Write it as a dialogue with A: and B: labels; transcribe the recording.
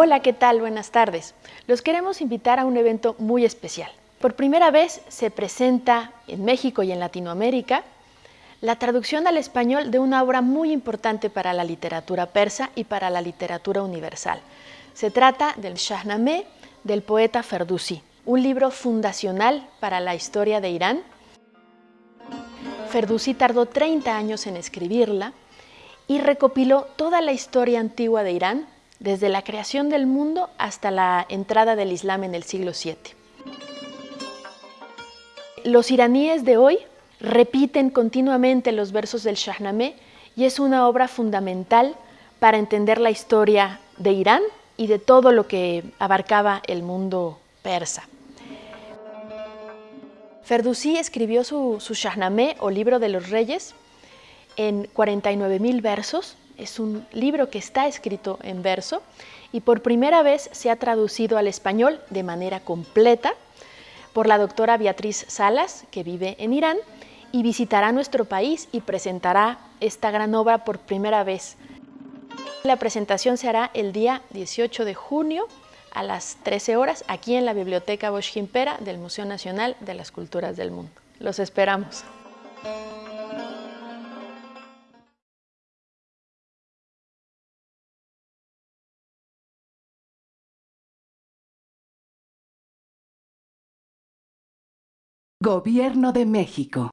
A: Hola, ¿qué tal? Buenas tardes. Los queremos invitar a un evento muy especial. Por primera vez se presenta en México y en Latinoamérica la traducción al español de una obra muy importante para la literatura persa y para la literatura universal. Se trata del Shahnameh del poeta Ferdowsi, un libro fundacional para la historia de Irán. Ferdowsi tardó 30 años en escribirla y recopiló toda la historia antigua de Irán desde la creación del mundo hasta la entrada del Islam en el siglo VII. Los iraníes de hoy repiten continuamente los versos del Shahnameh y es una obra fundamental para entender la historia de Irán y de todo lo que abarcaba el mundo persa. Ferdowsi escribió su, su Shahnameh o libro de los reyes en 49.000 versos es un libro que está escrito en verso y por primera vez se ha traducido al español de manera completa por la doctora Beatriz Salas, que vive en Irán, y visitará nuestro país y presentará esta gran obra por primera vez. La presentación se hará el día 18 de junio a las 13 horas aquí en la Biblioteca Bosch del Museo Nacional de las Culturas del Mundo. Los esperamos.
B: Gobierno de México